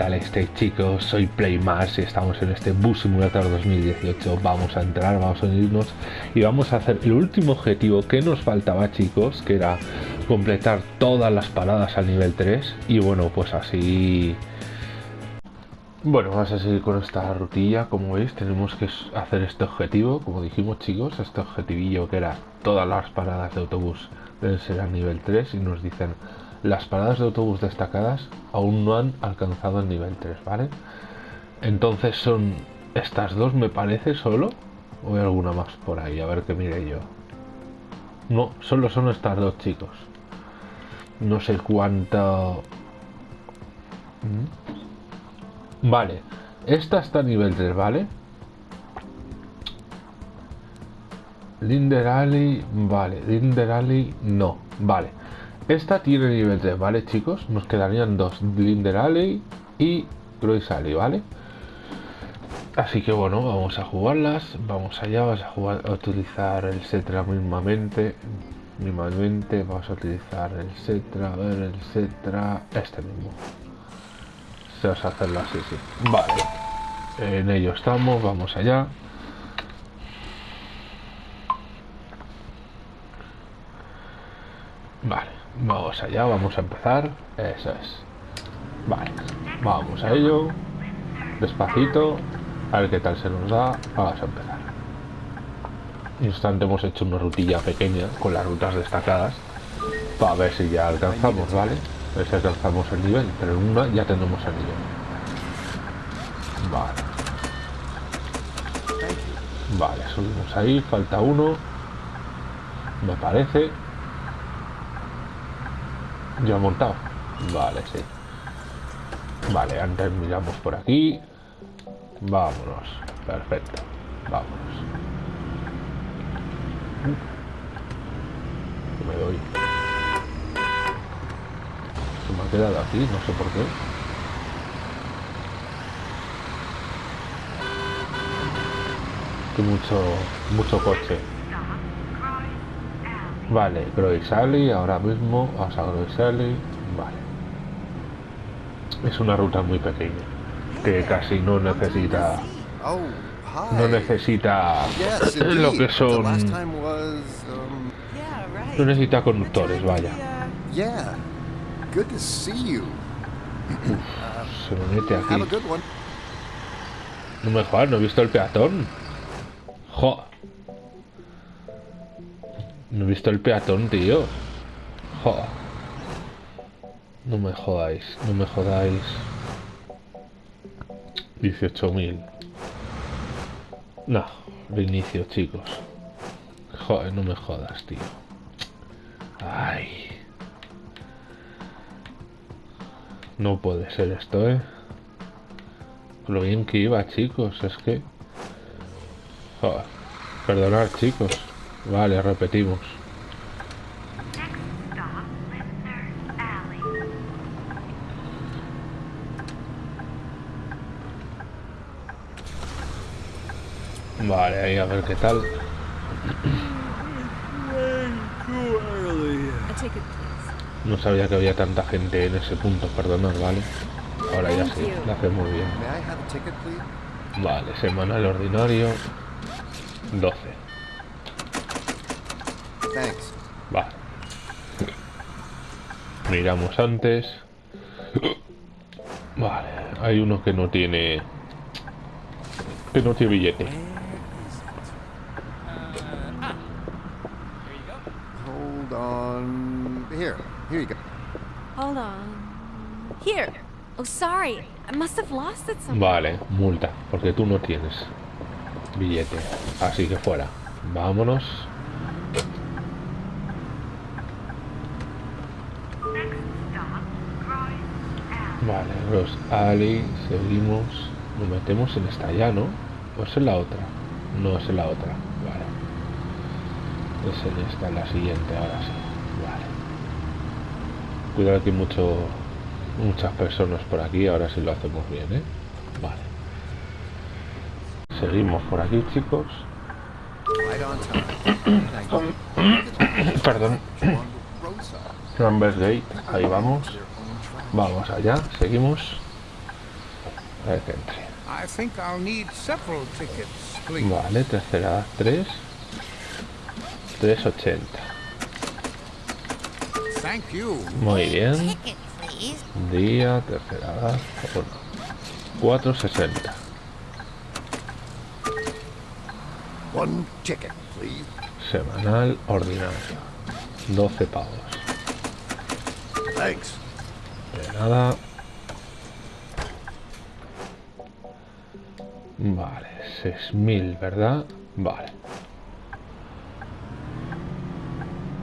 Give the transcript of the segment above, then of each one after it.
tal estáis chicos? Soy Playmars y estamos en este Bus Simulator 2018 Vamos a entrar, vamos a unirnos y vamos a hacer el último objetivo que nos faltaba chicos Que era completar todas las paradas al nivel 3 Y bueno, pues así... Bueno, vamos a seguir con esta rutilla, como veis tenemos que hacer este objetivo. Como dijimos chicos, este objetivillo que era todas las paradas de autobús deben ser al nivel 3 Y nos dicen las paradas de autobús destacadas aún no han alcanzado el nivel 3, ¿vale? Entonces son estas dos, me parece, solo. O hay alguna más por ahí, a ver qué mire yo. No, solo son estas dos, chicos. No sé cuánto... ¿Mm? Vale, esta está a nivel 3, ¿vale? Linder Alley, vale. Linder Alley, no, vale. Esta tiene nivel 3, ¿vale, chicos? Nos quedarían dos, Linder Alley y Grois Alley, ¿vale? Así que bueno, vamos a jugarlas, vamos allá, vamos a, jugar, a utilizar el Setra mismamente, mismamente, vamos a utilizar el Setra, a ver, el Setra, este mismo. Se vas a hacerlo así, sí. Vale, en ello estamos, vamos allá. Vale. Vamos allá, vamos a empezar. Eso es. Vale, vamos a ello. Despacito. A ver qué tal se nos da. Vamos a empezar. Instante hemos hecho una rutilla pequeña con las rutas destacadas. Para ver si ya alcanzamos, ¿vale? A ver si alcanzamos el nivel. Pero en una ya tenemos el nivel. Vale. Vale, subimos ahí. Falta uno. Me parece. Ya montado. Vale, sí. Vale, antes miramos por aquí. Vámonos. Perfecto. Vámonos. Me doy. Se me ha quedado aquí, no sé por qué. Que mucho, mucho coche. Vale, Groisali, ahora mismo vamos a Groisali. Vale. Es una ruta muy pequeña, que casi no necesita... No necesita lo que son... No necesita conductores, vaya. Uf, se me mete aquí. No me jodas, no he visto el peatón. Jo. No he visto el peatón, tío. Joder. No me jodáis, no me jodáis. 18.000. No, reinicio, chicos. Joder, no me jodas, tío. Ay. No puede ser esto, ¿eh? Lo bien que iba, chicos, es que... Joder. Perdonad, chicos. Vale, repetimos. Vale, ahí a ver qué tal. No sabía que había tanta gente en ese punto, perdonad, ¿vale? Ahora ya sí, lo hace muy bien. Vale, semanal ordinario. 12. Va. Miramos antes. Vale, hay uno que no tiene... Que no tiene billete. Hold on. Here, here you go. Hold on. Here. Oh, sorry. I must have lost it somewhere. Vale, multa, porque tú no tienes billete. Así que fuera. Vámonos. Vale, los Ali, seguimos. Nos metemos en esta ya, ¿no? ¿O es en la otra? No, es en la otra. Vale. Es en esta, la siguiente, ahora sí. Vale. Cuidado que hay mucho, muchas personas por aquí, ahora sí lo hacemos bien, ¿eh? Vale. Seguimos por aquí, chicos. Perdón. Numbers Gate, ahí vamos. Vamos allá, seguimos. A ver que entre. I think I'll need several tickets, please. Vale, tercera edad 3. 380. Thank you. Muy bien. Día, tercera edad 1. 460. One ticket, please. Semanal ordinario. 12 pavos. Thanks. De nada. Vale, 6000, ¿verdad? Vale.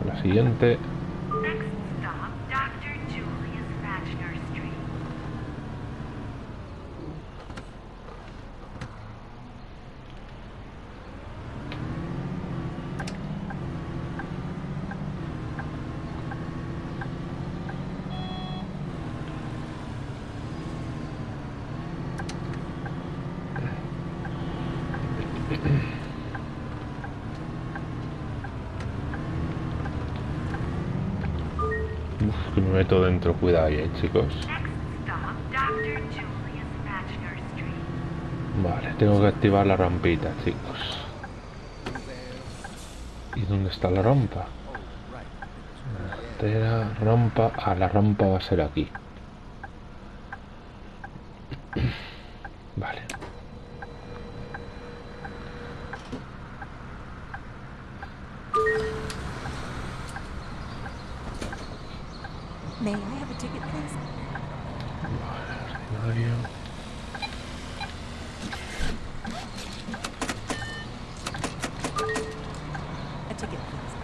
La siguiente. Uf, que me meto dentro, cuidado ahí, eh, chicos. Vale, tengo que activar la rampita, chicos. ¿Y dónde está la rampa? Rampa. Ah, la rampa va a ser aquí. Vale. May I have a ticket, please? Ordinario. A ticket, please.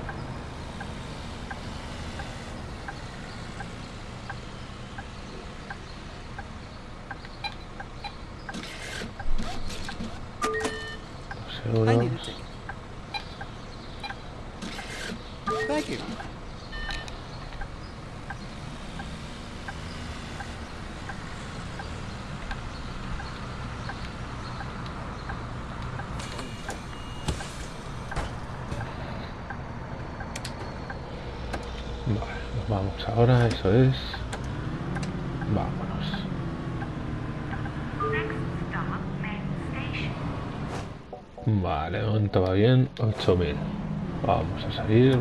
Dos I need a euros. ticket. Thank you. Vale, nos vamos ahora, eso es. Vámonos. Next stop, main station. Vale, de momento va bien, 8000. Vamos a salir.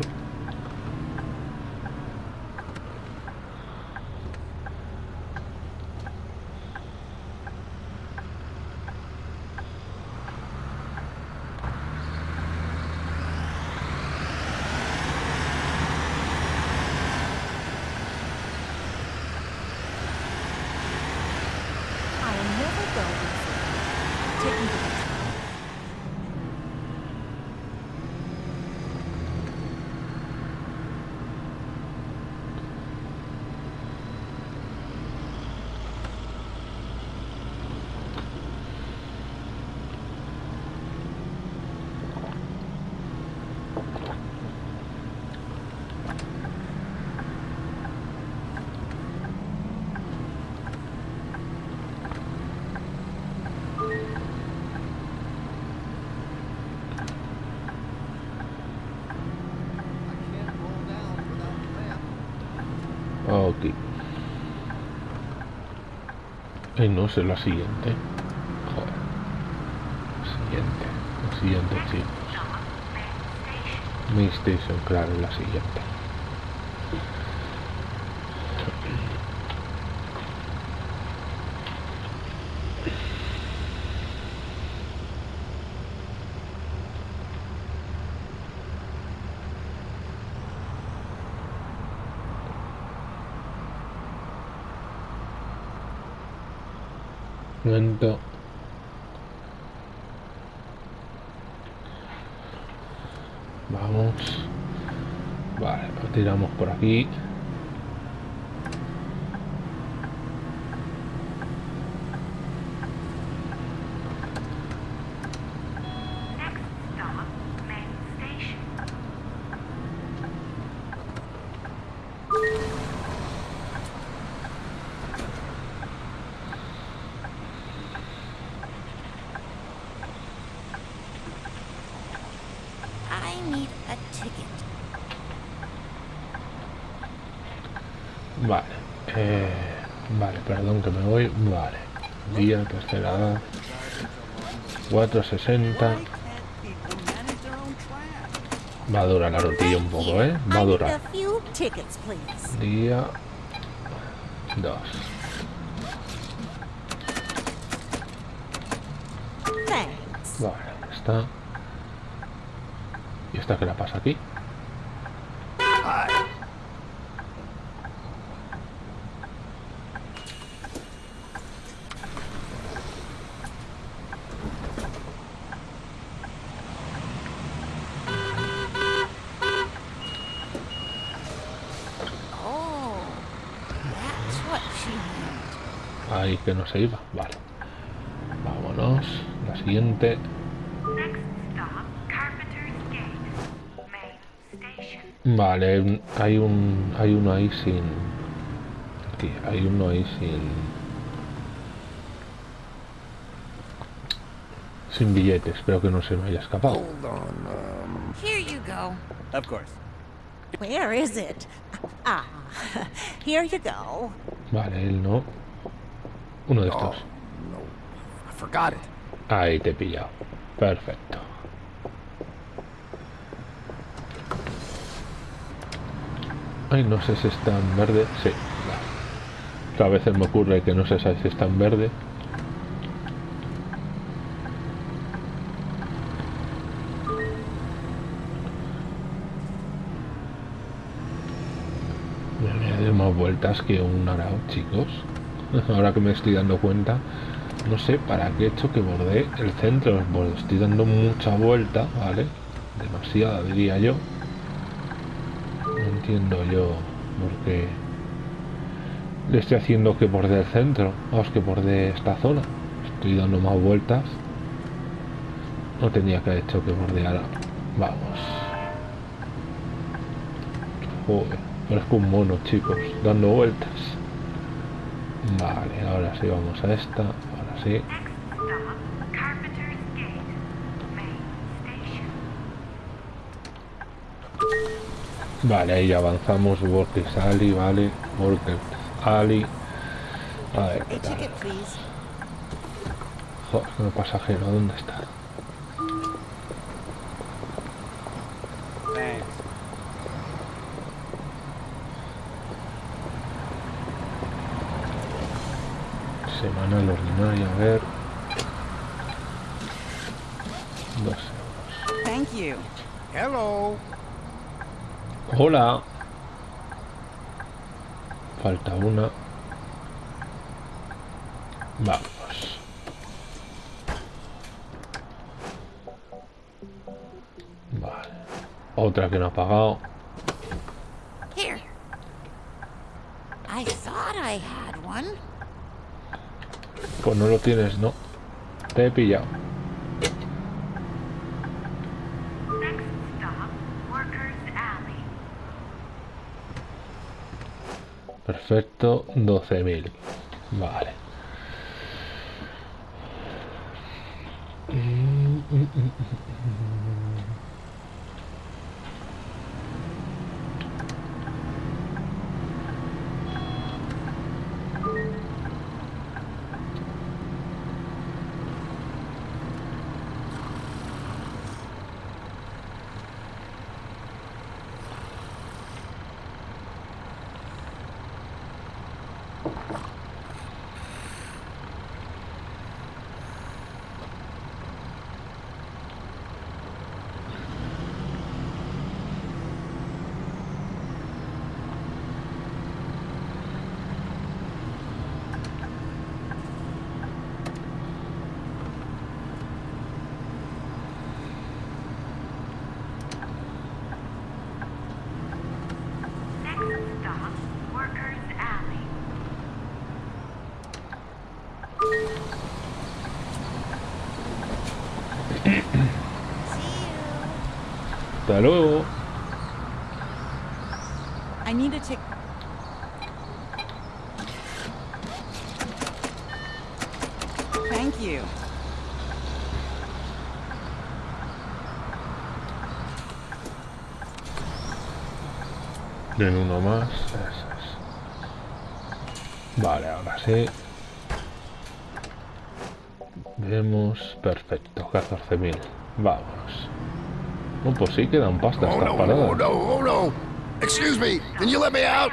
I will never go easy. Take me to the top. I can't roll down without the ramp. Ok. Ay, no sé la siguiente. Joder. La siguiente. La siguiente, chicos. Main Station, claro, la siguiente. Momento. Vamos. Vale, lo tiramos por aquí. I need a ticket. Vale. Eh, vale, perdón que me voy. Vale. Día, tercera edad. 460. Why can't people manage their own trash? Va a durar la rutilla un poco, ¿eh? Va a durar. Día 2. Thanks. Vale, está. ¿Y esta qué la pasa aquí? Oh, that's what she meant. Ahí que no se iba. Vale. Vámonos. La siguiente. Next stop, Carpenter's Gate. Main station. Vale, hay un. Hay uno ahí sin. Aquí, hay uno ahí sin. Sin billetes, espero que no se me haya escapado. Hold on. Um, Here you go. Of course. Where is it? Ah, here you go. Vale, él no. Uno de estos. Ahí te he pillado. Perfecto. Ay, no sé si está en verde. Sí. a veces me ocurre que no sé si está en verde. Que un arao, chicos. Ahora que me estoy dando cuenta, no sé para qué he hecho que bordé el centro. Borde- Estoy dando mucha vuelta, ¿vale? Demasiada, diría yo. No entiendo yo por qué le estoy haciendo que borde el centro. Vamos, que borde esta zona. Estoy dando más vueltas. No tenía que haber hecho que bordeara. Vamos. Parezco un mono, chicos, dando vueltas. Vale, ahora sí vamos a esta. Ahora sí. Vale, ahí avanzamos. Workers Alley, vale. Workers Alley. A ver, ¿qué tal? Joder, el pasajero, ¿dónde está? Thanks. Semanal ordinaria, a ver. Dos euros. Thank you. Hello. Hola. Falta una. Vamos. Vale. Otra que no ha pagado. Here. I thought I had one. Pues no lo tienes, ¿no? Te he pillado. Perfecto, 12.000. Vale. Next stop, Workers Alley. See you. Hasta luego. I need a ticket. Thank you. En uno más. Eso es. Vale, ahora sí. Vemos. Perfecto. 14.000. Vámonos. No, pues sí quedan pasta Oh estas no, paradas. oh no, oh no! Excuse me, can you let me out?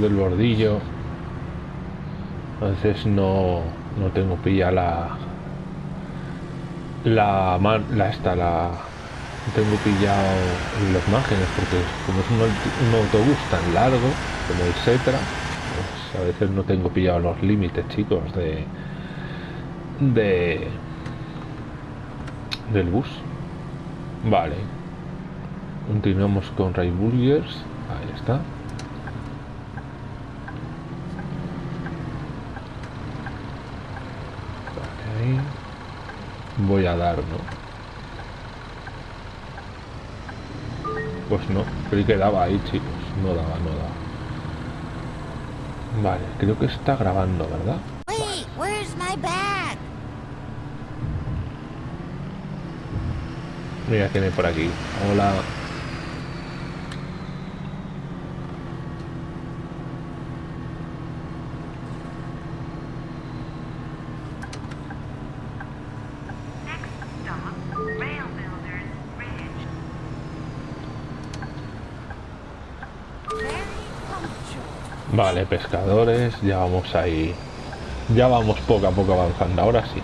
Del bordillo. Veces no no tengo pilla la la la esta la no tengo pillado los márgenes porque como es un, aut- un autobús tan largo como el Setra pues a veces no tengo pillado los límites chicos de de del bus. Vale. Continuamos con Ray Burgers ahí está Vale, ahí. Voy a dar, ¿no? Pues no, creí que daba ahí, chicos. No daba, no daba. Vale, creo que está grabando, ¿verdad? Mira hay por aquí. Hola. Vale, pescadores, ya vamos ahí. Ya vamos poco a poco avanzando. Ahora sí.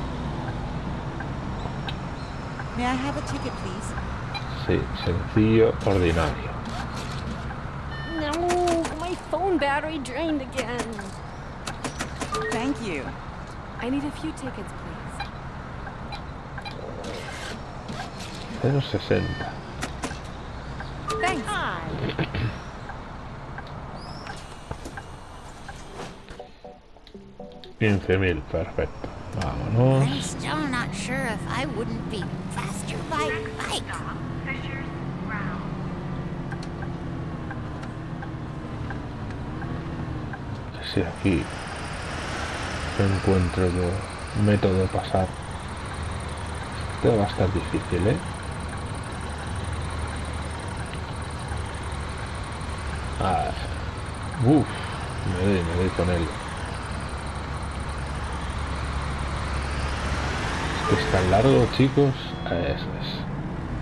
May I have a ticket, please? Sí, sencillo, ordinario. No, my phone battery drained again. Thank you. I need a few tickets, please. 060. Thanks. 15.000, perfecto. Vámonos. Si aquí encuentro yo un método de pasar, esto va a estar difícil, ¿eh? Ah, uff, me doy, me doy con él. Es tan largo, chicos. Eso es.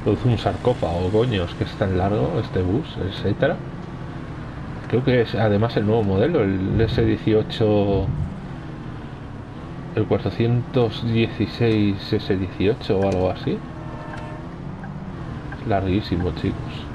Produce un sarcófago, coño, es que es tan largo este bus, etcétera. Creo que es además el nuevo modelo, el S18, el 416 S18 o algo así. Es larguísimo, chicos.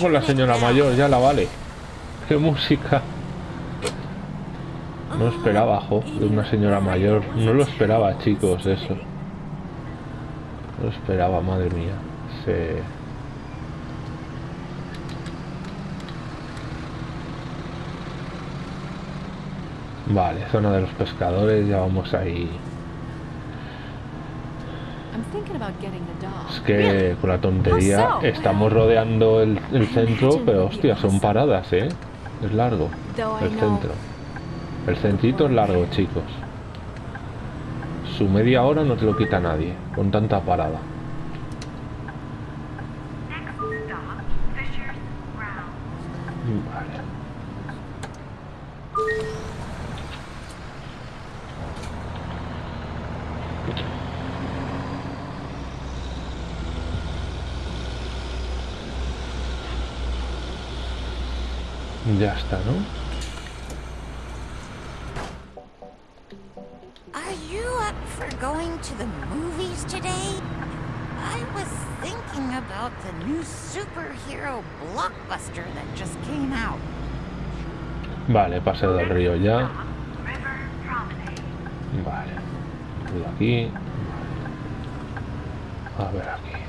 Con la señora mayor, ya la vale. Qué música. No esperaba, jo, de una señora mayor. No lo esperaba, chicos, eso. No lo esperaba, madre mía. Se... Vale, zona de los pescadores, ya vamos ahí. I'm thinking about getting the dog. Es que con la tontería estamos rodeando el, el centro, pero hostia, son paradas, ¿eh? Es largo. El centro. El centrito es largo, chicos. Su media hora no te lo quita nadie, con tanta parada. Stop, Fisher's Ya está, ¿no? Are you up for going to the movies today? I was thinking about the new superhero blockbuster that just came out. Vale, paseo del río ya. Vale. Cuidado aquí. Vale. A ver aquí.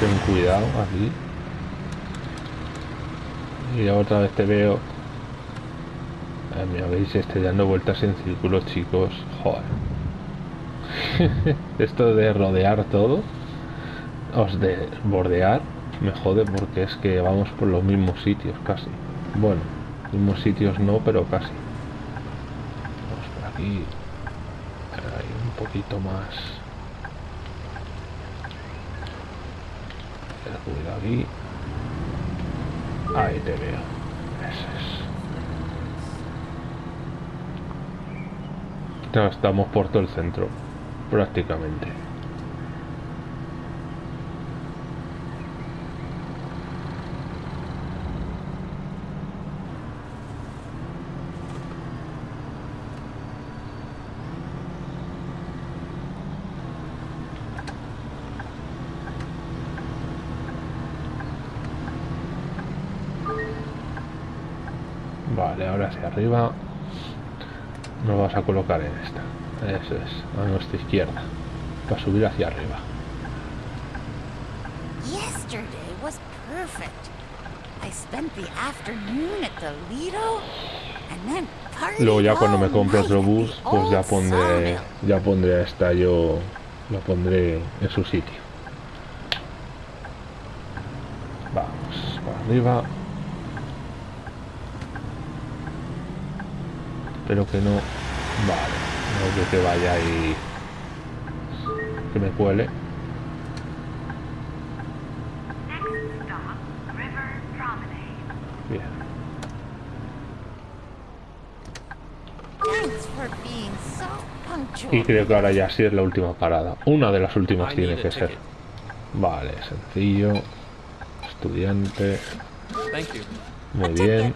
Ten cuidado aquí. Y otra vez te veo. Eh, me habéis estoy dando vueltas en círculos, chicos. Joder. Esto de rodear todo. Os de bordear. Me jode porque es que vamos por los mismos sitios casi. Bueno, mismos sitios no, pero casi. Vamos por aquí. Un poquito más. Ten cuidado aquí. Ahí te veo. Eso es. Estamos por todo el centro. Prácticamente. Ahora hacia arriba. Nos vamos a colocar en esta. Eso es, a nuestra izquierda. Para subir hacia arriba. Yesterday was perfect. I spent the afternoon at the Lido and then partied Luego ya cuando me compre otro bus, pues ya pondré, ya pondré a esta yo, lo pondré en su sitio. Vamos, para arriba. Espero que no. Vale, no que te vaya ahí. Que me cuele. Bien. Y creo que ahora ya sí es la última parada. Una de las últimas tiene que ser. Vale, sencillo. Estudiante. Thank you. Muy bien.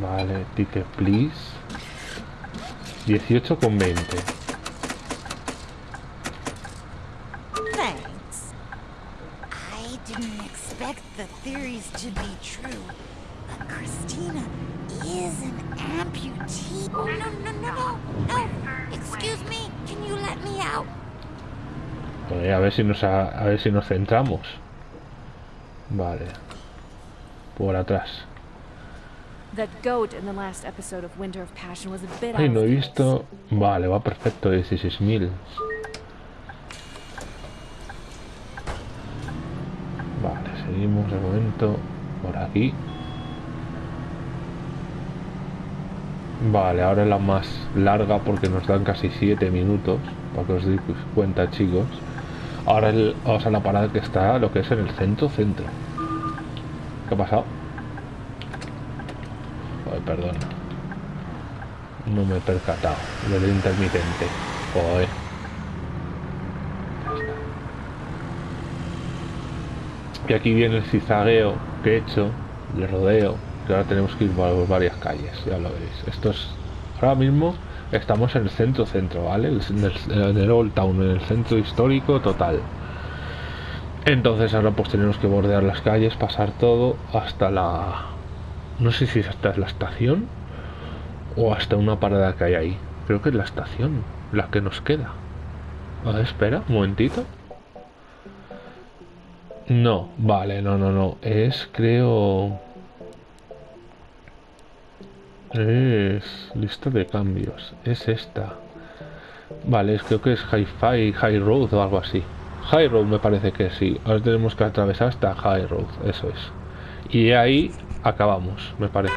Vale, ticket please. 18 con 20. Thanks. I didn't expect the theories to be true, but Christina is an amputee. Oh, no, no, no, no, no. Excuse me, can you let me out? A ver si nos a, a ver si nos centramos. Vale. Por atrás. Ay, no he visto. Vale, va perfecto, 16.000. Vale, seguimos de momento por aquí. Vale, ahora es la más larga porque nos dan casi 7 minutos. Para que os deis cuenta, chicos. Ahora el- vamos a la parada que está, lo que es en el centro, centro. ¿Qué ha pasado? Perdón. No me he percatado del intermitente. Joder. Y aquí viene el cizagueo que he hecho, le rodeo, que ahora tenemos que ir por varias calles, ya lo veréis. Esto es. Ahora mismo estamos en el centro centro, ¿vale? El- el, en el Old Town, en el centro histórico total. Entonces ahora pues tenemos que bordear las calles, pasar todo hasta la... No sé si hasta la estación o hasta una parada que hay ahí. Creo que es la estación, la que nos queda. A espera, un momentito. No, vale, no, no, no. Es, creo... Es lista de cambios. Es esta. Vale, es, creo que es Hi-Fi, High Road o algo así. High Road me parece que sí. Ahora tenemos que atravesar hasta High Road, eso es. Y ahí acabamos, me parece.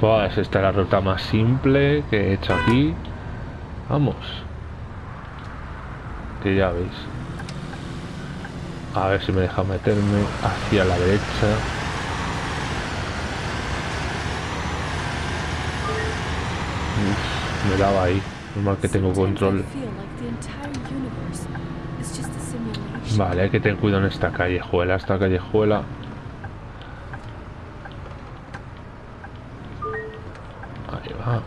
Pues esta es la ruta más simple que he hecho aquí. Vamos. Que ya veis. A ver si me deja meterme hacia la derecha. Uf, me daba ahí. Normal que tengo control. Vale, hay que tener cuidado en esta callejuela, esta callejuela. Ahí va.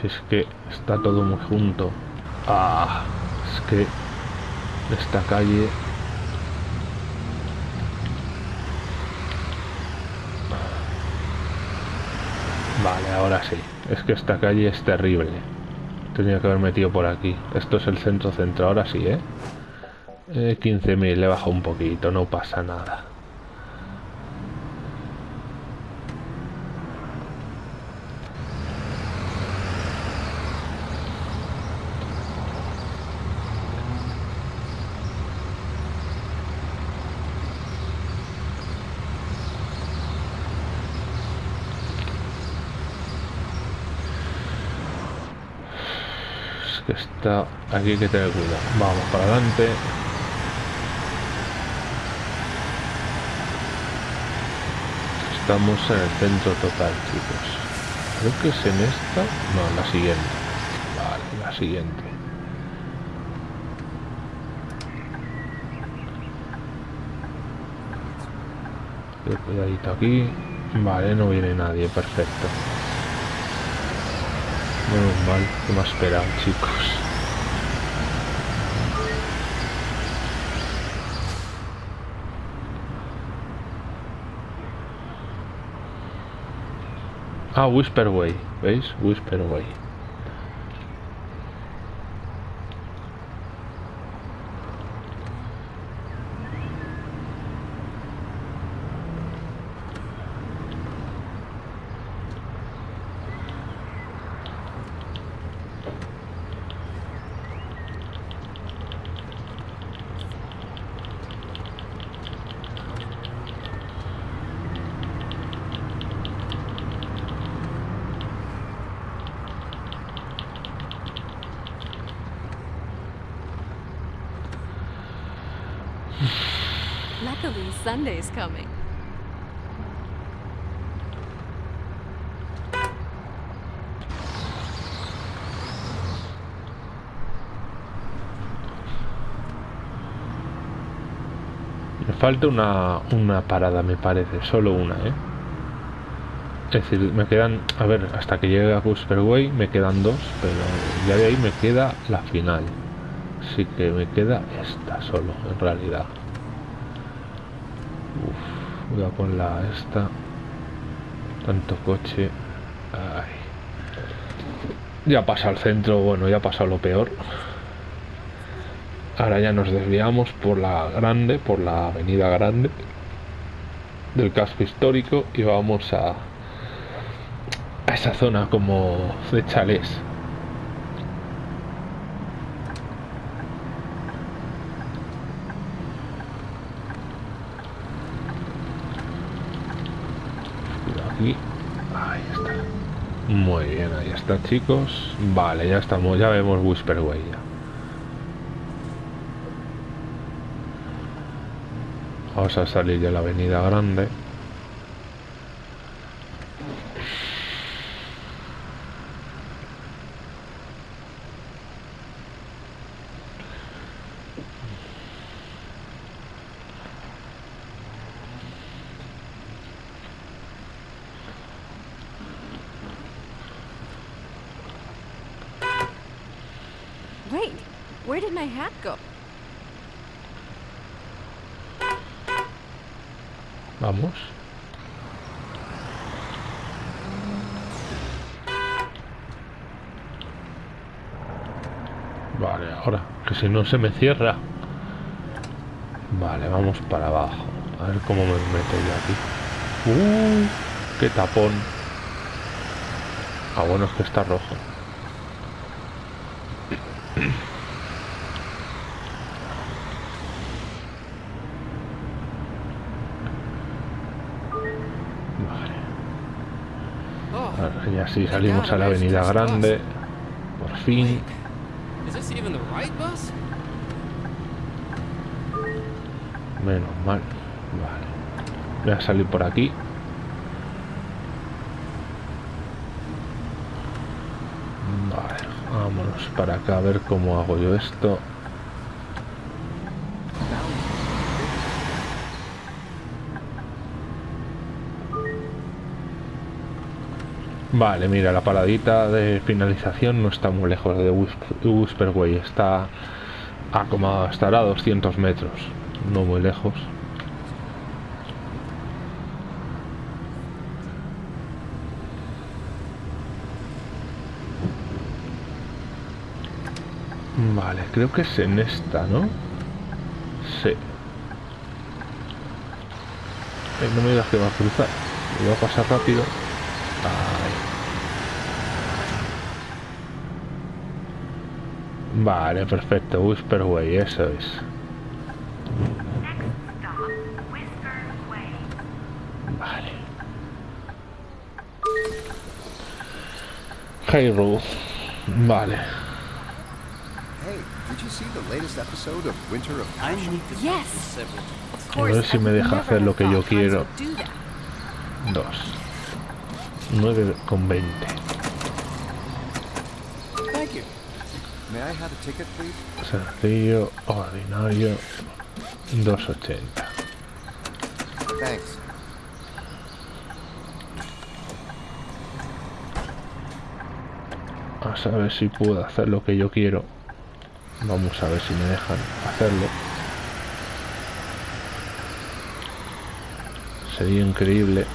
Si es que está todo muy junto. Ah, es que esta calle Vale, ahora sí. Es que esta calle es terrible. Tenía que haber metido por aquí. Esto es el centro centro. Ahora sí, ¿eh? eh 15.000. Le bajo un poquito. No pasa nada. Que está aquí que tener cuidado vamos para adelante. Estamos en el centro total chicos. Creo que es en esta. No la siguiente. Vale la siguiente. Cuidadito aquí. Vale no viene nadie perfecto Menos mal que me ha esperado, chicos. Ah, Whisperway, ¿veis? Whisperway. Me falta una, una parada, me parece. Solo una, ¿eh? Es decir, me quedan... A ver, hasta que llegue a Whisperway me quedan dos, pero ya de ahí me queda la final. Así que me queda esta solo, en realidad. Uf, voy a ponerla esta. Tanto coche. Ya pasa al centro, bueno, ya ha pasado lo peor. Ahora ya nos desviamos por la grande, por la avenida grande del casco histórico y vamos a, a esa zona como de chalés. Aquí. Ahí está. Muy bien, ahí está chicos. Vale, ya estamos, ya vemos Whisperway ya. Vamos a salir de la avenida grande. Where did my hat go? Vamos. Vale, ahora, que si no se me cierra. Vale, vamos para abajo. A ver cómo me meto yo aquí. ¡Uh! ¡Qué tapón! Ah, bueno, es que está rojo. Vale. Oh, Ahora Y así salimos a la avenida grande. Por fin. Menos mal. Vale. Voy a salir por aquí. Vale. Vámonos para acá a ver cómo hago yo esto. Vale, mira, la paradita de finalización no está muy lejos de Whisperway, está a como estará a 200 metros, no muy lejos. Vale, creo que es en esta, ¿no? Sí. No me digas que va a cruzar. Voy a pasar rápido. Vale, perfecto. Whisperway, eso es. Vale. Hey, Ruth. Vale. Hey, did you see the latest episode of Winter of I Passion? need to Yes. several Of A ver si me deja hacer lo que yo quiero. Dos. 9 con 20. Thank you. May I have a ticket, please? Sencillo, ordinario. 280. Thanks. A saber si puedo hacer lo que yo quiero. Vamos a ver si me dejan hacerlo. Sería increíble.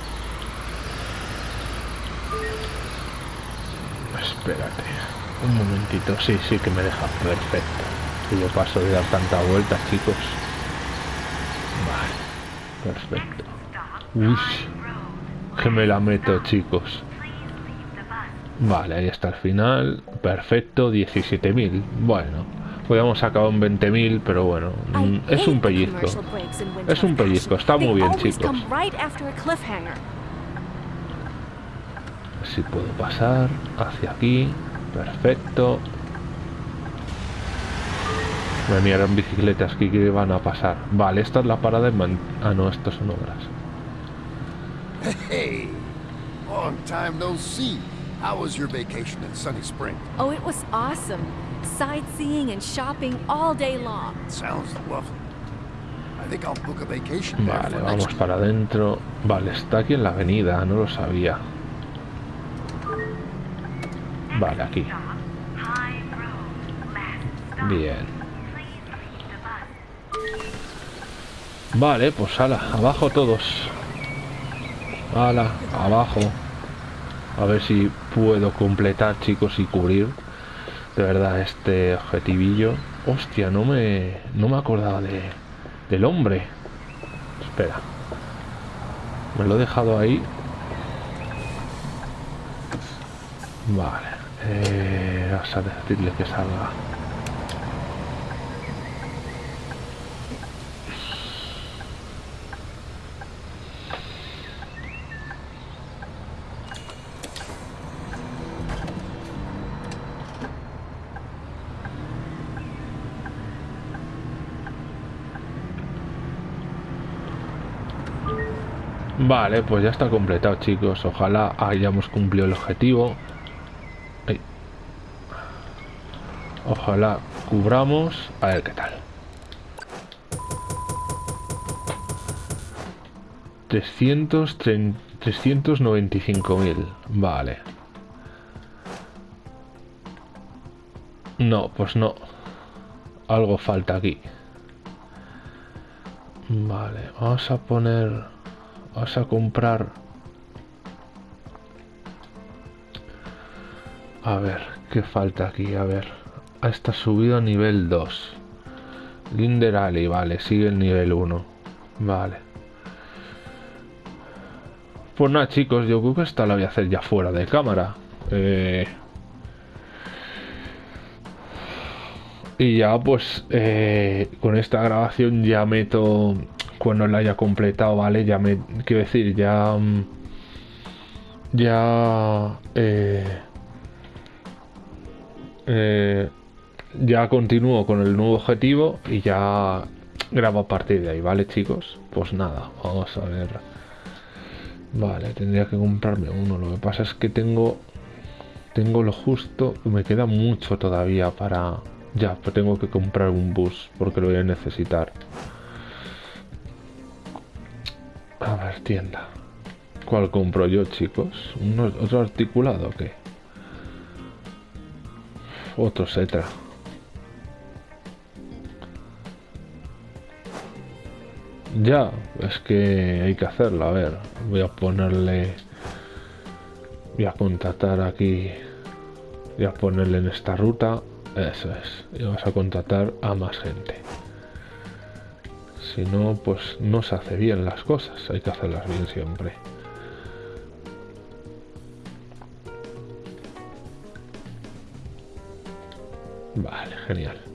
Espérate. Un momentito. Sí, sí que me deja. Perfecto. Que yo paso de dar tanta vuelta, chicos. Vale. Perfecto. Uy. Que me la meto, chicos. Vale, ahí está el final. Perfecto, 17.000. Bueno, podríamos acabar en 20.000, pero bueno, mm, es un pellizco. Es un pellizco, está muy bien, chicos. Si puedo pasar hacia aquí. Perfecto. Me miraron bicicletas que van a pasar. Vale, esta es la parada en Man- Ah, no, estos son obras. Hey, long time no see. How was your vacation in Sunny Spring? Oh, it was awesome. Sightseeing and shopping all day long. Sounds lovely. I think I'll book a vacation there Vale, vamos para adentro. Vale, está aquí en la avenida, no lo sabía. Vale, aquí. Bien. Vale, pues ala, abajo todos. Ala, abajo. A ver si puedo completar, chicos, y cubrir de verdad este objetivillo. Hostia, no me, no me acordaba de, del hombre. Espera. Me lo he dejado ahí. Vale. Eh, vamos a decirle que salga. Vale, pues ya está completado, chicos. Ojalá hayamos cumplido el objetivo. Ay. Ojalá cubramos. A ver qué tal. 395.000. Vale. No, pues no. Algo falta aquí. Vale, vamos a poner... Vamos a comprar... A ver, ¿qué falta aquí? A ver. Ah, Está subido a nivel 2. Linder Alley, vale, sigue el nivel 1. Vale. Pues nada, chicos, yo creo que esta la voy a hacer ya fuera de cámara. Eh... Y ya pues eh, con esta grabación ya meto cuando la haya completado, ¿vale? Ya me quiero decir, ya ya eh, eh, ya continúo con el nuevo objetivo y ya grabo a partir de ahí, ¿vale, chicos? Pues nada, vamos a ver. Vale, tendría que comprarme uno. Lo que pasa es que tengo tengo lo justo, me queda mucho todavía para... Ya, pues tengo que comprar un bus porque lo voy a necesitar. A ver, tienda. ¿Cuál compro yo, chicos? ¿Un ¿Otro articulado o qué? Otro Setra. Ya, es que hay que hacerlo. A ver, voy a ponerle... Voy a contratar aquí... Voy a ponerle en esta ruta. Eso es. Y vas a contratar a más gente. Si no, pues no se hace bien las cosas. Hay que hacerlas bien siempre. Vale, genial.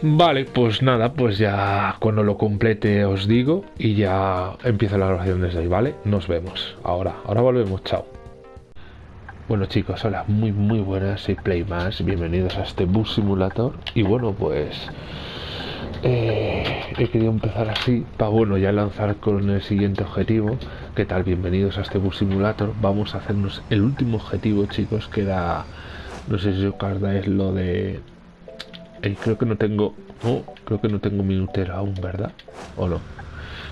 Vale, pues nada, pues ya cuando lo complete os digo y ya empieza la grabación desde ahí, ¿vale? Nos vemos. Ahora, ahora volvemos, chao. Bueno chicos, hola, muy muy buenas, soy Playmas, bienvenidos a este Bus Simulator y bueno pues eh, he querido empezar así para bueno ya lanzar con el siguiente objetivo, ¿qué tal? Bienvenidos a este Bus Simulator, vamos a hacernos el último objetivo chicos que era, no sé si os acordáis lo de eh, creo que no tengo... Oh, creo que no tengo minutero aún, ¿verdad? ¿O no?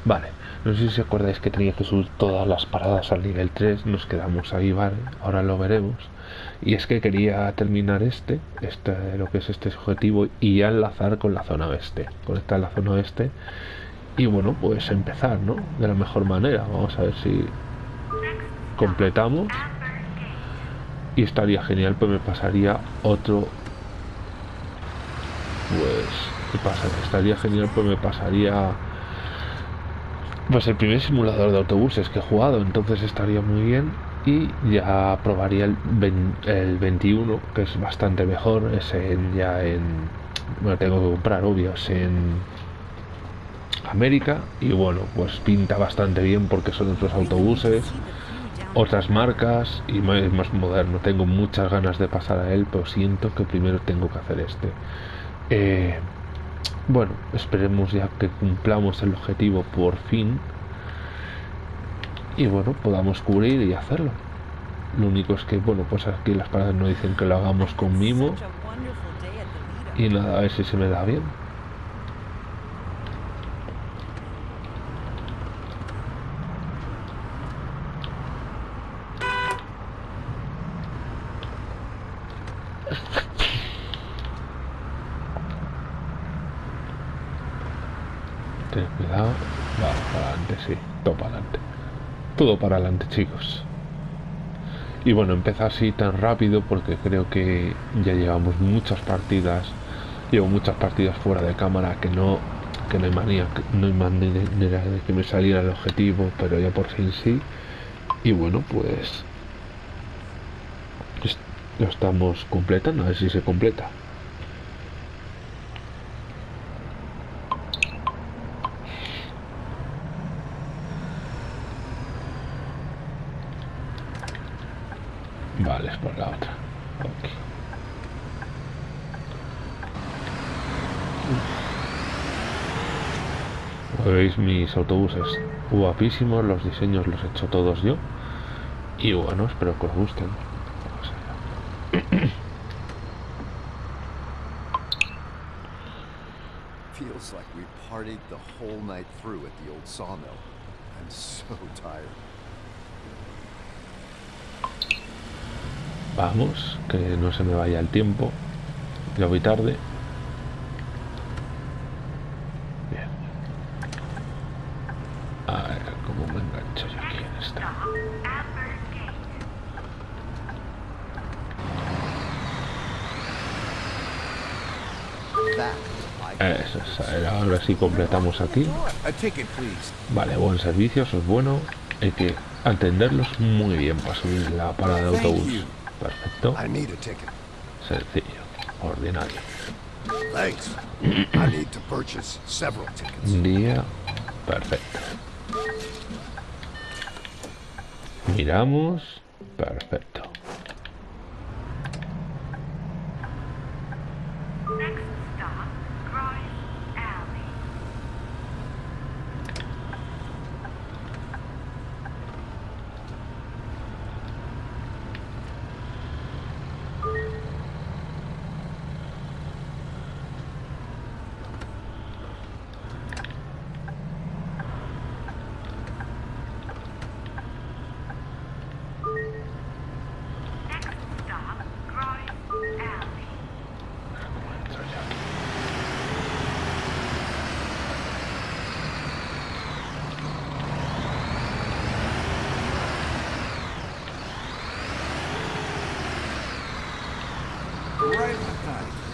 Vale. No sé si acordáis que tenía que subir todas las paradas al nivel 3. Nos quedamos ahí, ¿vale? Ahora lo veremos. Y es que quería terminar este, este, lo que es este objetivo, y ya enlazar con la zona oeste. Conectar la zona oeste. Y bueno, pues empezar, ¿no? De la mejor manera. Vamos a ver si completamos. Y estaría genial, pues me pasaría otro pues ¿qué pasa? estaría genial pues me pasaría pues el primer simulador de autobuses que he jugado entonces estaría muy bien y ya probaría el, el 21 que es bastante mejor es en, ya en bueno tengo que comprar obvio es en América y bueno pues pinta bastante bien porque son otros autobuses otras marcas y más, más moderno tengo muchas ganas de pasar a él pero siento que primero tengo que hacer este eh, bueno, esperemos ya que cumplamos el objetivo por fin. Y bueno, podamos cubrir y hacerlo. Lo único es que, bueno, pues aquí las paradas no dicen que lo hagamos con mimo. Y nada, a ver si se me da bien. Cuidado. Va, para adelante, sí. Todo para adelante. Todo para adelante, chicos. Y bueno, empezar así tan rápido porque creo que ya llevamos muchas partidas. Llevo muchas partidas fuera de cámara que no que no hay manía, no hay manera de que me saliera el objetivo, pero ya por fin sí. Y bueno, pues lo estamos completando, a ver si se completa. Vale, es por la otra. Mis autobuses guapísimos, los diseños los he hecho todos yo. Y bueno, espero que os gusten. Feels like we partied the whole night through at the old sawmill. I'm so tired. Vamos, que no se me vaya el tiempo. Ya voy tarde. Sí completamos aquí. Vale, buen servicio, eso es bueno. Hay que atenderlos muy bien para subir la parada de autobús. Perfecto. Sencillo. Ordinario. Día. Perfecto. Miramos. Perfecto.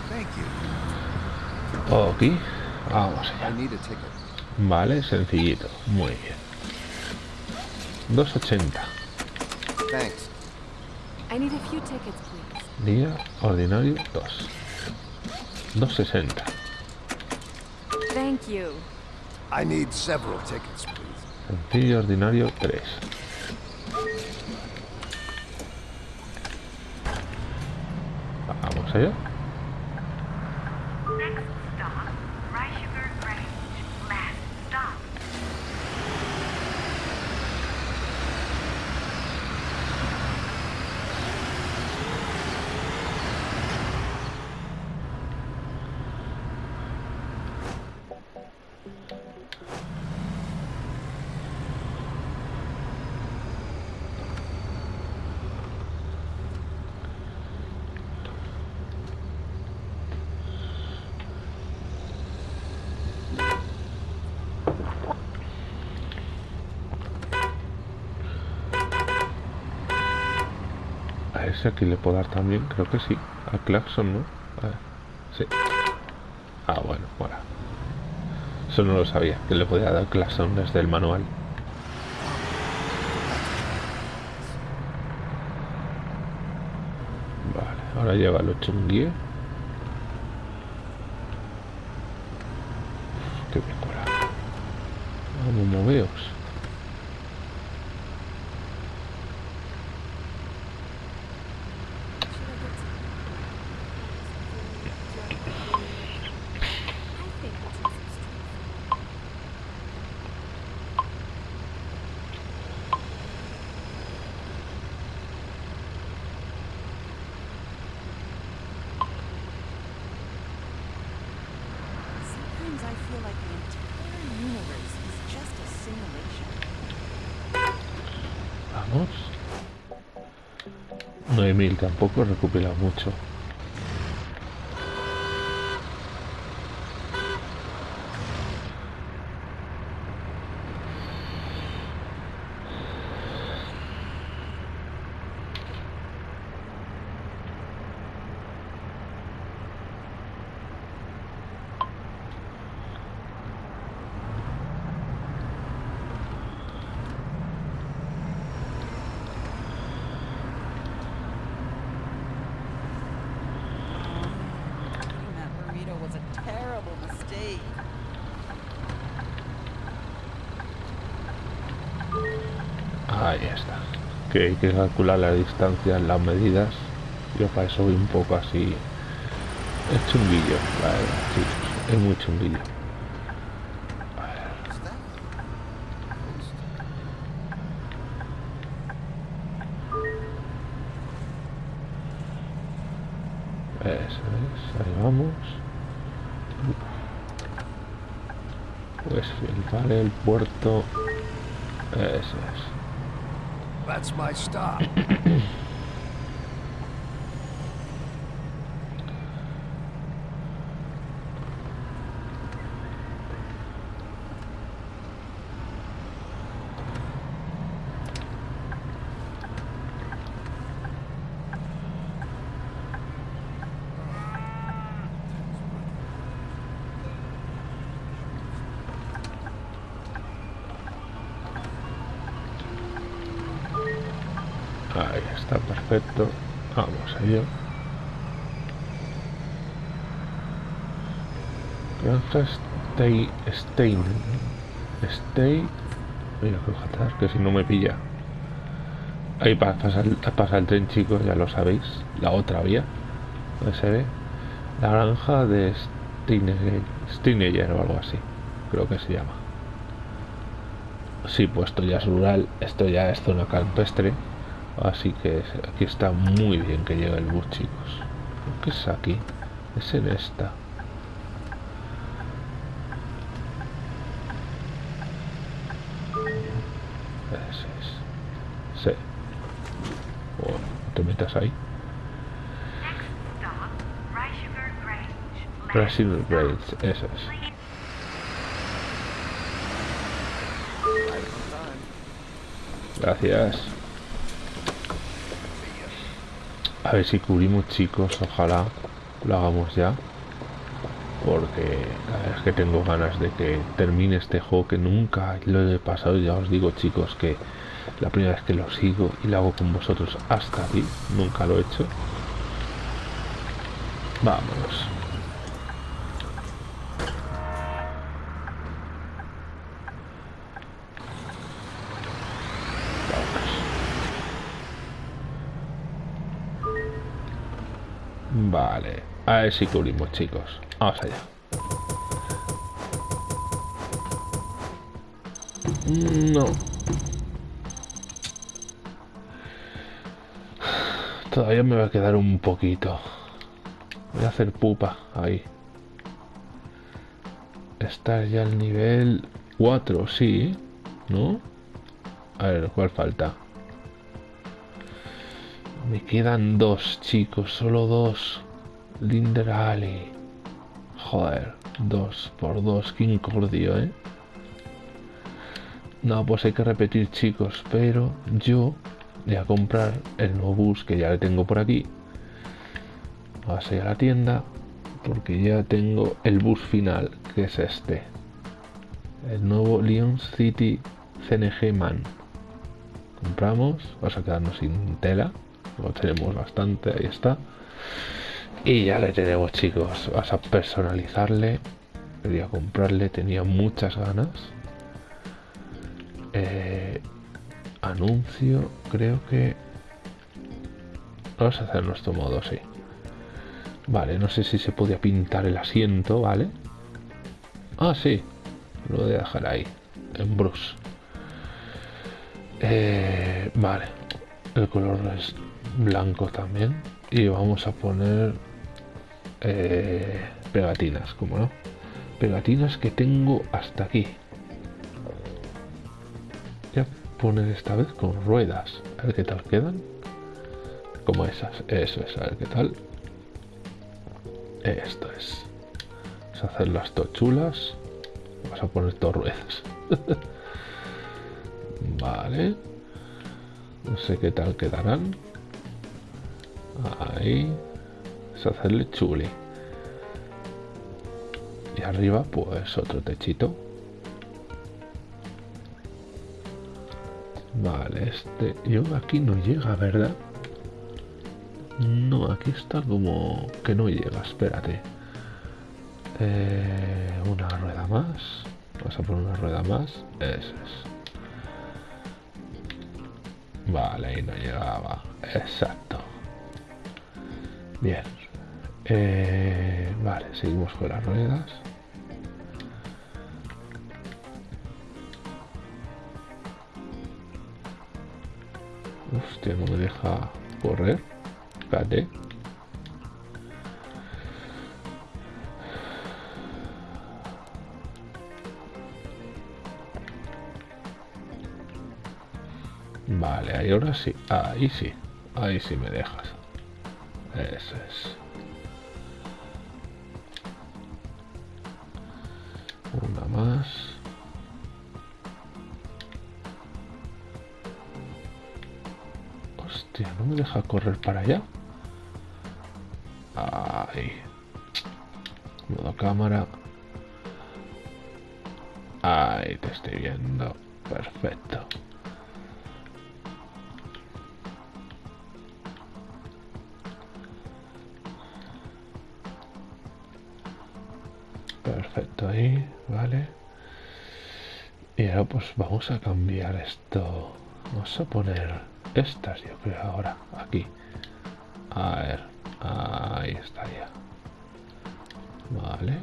Thank you. Ok. Vamos I allá. need a ticket. Vale, sencillito. Muy bien. 2.80. Thanks. I need a few tickets, please. Día ordinario 2. 2.60. Thank you. I need several tickets, please. Sencillo ordinario 3. Vamos allá. aquí le puedo dar también, creo que sí. Al claxon, ¿no? A ver. Sí. Ah, bueno, bueno. Eso no lo sabía, que le podía dar claxon desde el manual. Vale, ahora lleva el 8 un 10. 9000 tampoco recupera mucho. Eating that burrito was a terrible mistake. Ahí está. Que hay que calcular la distancia, las medidas. Yo para eso voy un poco así. Es chunguillo, verdad, chicos. Es muy chunguillo. That's my stop. Ahí está, perfecto. Vamos allá. Granja Stay. Stein. Stay. Mira, fíjate, que si no me pilla. Ahí pa- pasa el, pasa el tren, chicos, ya lo sabéis. La otra vía. Donde se ve. La granja de Steineger o algo así. Creo que se llama. Sí, pues esto ya es rural. Esto ya es zona campestre. Así que aquí está muy bien que llegue el bus, chicos. ¿Qué es aquí? Es en esta. Ese es. Sí. Bueno, no te metas ahí. Stop. Raids, eso es. Gracias. A ver si cubrimos, chicos. Ojalá lo hagamos ya. porque la verdad es que tengo ganas de que termine este juego que nunca lo he pasado. Ya os digo, chicos, que la primera vez que lo sigo y lo hago con vosotros hasta aquí, nunca lo he hecho. Vamos. Vale, a ver si cubrimos, chicos. Vamos allá. No. Todavía me va a quedar un poquito. Voy a hacer pupa ahí. Está ya el nivel 4, sí, ¿no? A ver, ¿cuál falta? Me quedan dos, chicos, solo dos. Linder Ali. Joder, dos por dos, qué incordio, ¿eh? No, pues hay que repetir, chicos, pero yo voy a comprar el nuevo bus que ya le tengo por aquí. Vamos a ir a la tienda porque ya tengo el bus final, que es este. El nuevo Lyon City CNG Man. Compramos, vamos a quedarnos sin tela lo tenemos bastante, ahí está. Y ya le tenemos, chicos. Vas a personalizarle. Quería comprarle, tenía muchas ganas. Eh, anuncio, creo que... Vamos a hacer nuestro modo, sí. Vale, no sé si se podía pintar el asiento, ¿vale? Ah, sí. Lo voy a dejar ahí, en Bruce. Eh, vale. El color es blanco también y vamos a poner eh, pegatinas como no pegatinas que tengo hasta aquí. Voy a poner esta vez con ruedas. A ver qué tal quedan. Como esas. Eso es a ver qué tal. Esto es. Vamos a hacer las tochulas. Vamos a poner dos ruedas. Vale. No sé qué tal quedarán. Ahí. Hacerle chuli. Y arriba, pues otro techito. Vale, este... Yo aquí no llega, ¿verdad? No, aquí está como que no llega, espérate. Eh, una rueda más. Vamos a poner una rueda más. Eso es. Vale, ahí no llegaba. Exacto. Bien. Eh, vale, seguimos con las ruedas. Hostia, no me deja correr. Espérate. Vale, ahí ahora sí. Ahí sí. Ahí sí me dejas. Eso es. Hostia, no me deja correr para allá. Ahí. Modo cámara. Ahí te estoy viendo. Perfecto Pues vamos a cambiar esto. Vamos a poner estas, yo creo, ahora, aquí. A ver, ahí está ya. Vale.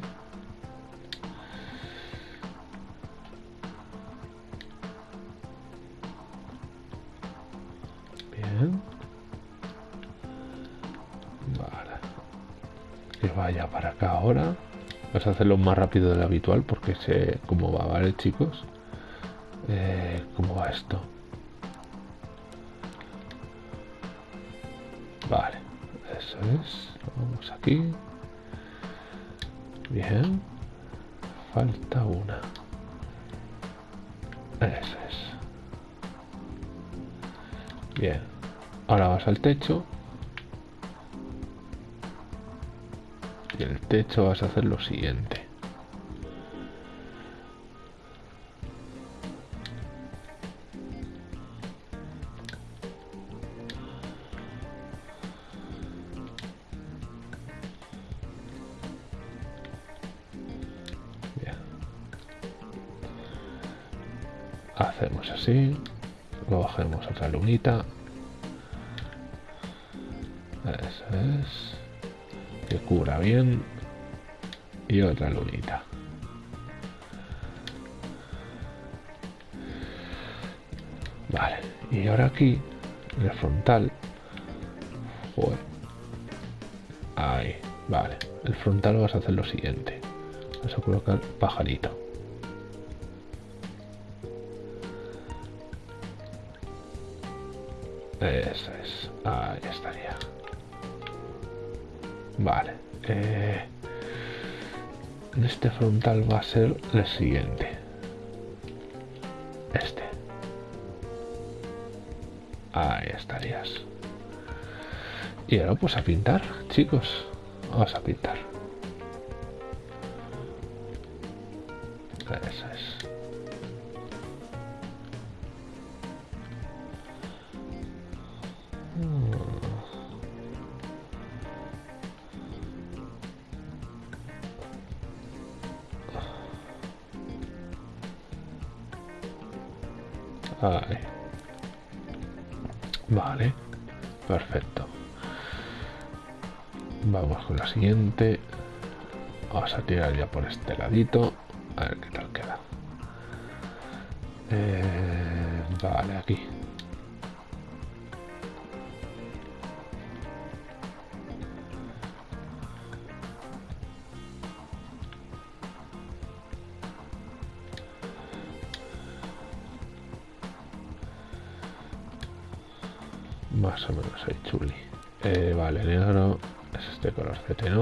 Bien. Vale. Que vaya para acá ahora. Vas a hacerlo más rápido de lo habitual porque sé cómo va, ¿vale, chicos? Eh, ¿Cómo va esto? Vale, eso es. Vamos aquí. Bien. Falta una. Eso es. Bien. Ahora vas al techo. Y el techo vas a hacer lo siguiente. Otra lunita. Eso es. Que cubra bien. Y otra lunita. Vale. Y ahora aquí, el frontal. Ahí. Vale. El frontal vas a hacer lo siguiente. Vas a colocar pajarito. Eso es. Ahí estaría. Vale. Eh, este frontal va a ser el siguiente. Este. Ahí estarías. Y ahora pues a pintar, chicos. Vamos a pintar. Por este ladito. A ver qué tal queda. Eh, vale, aquí. Más o menos ahí chuli. Eh, vale, negro. Es este color CT, ¿no?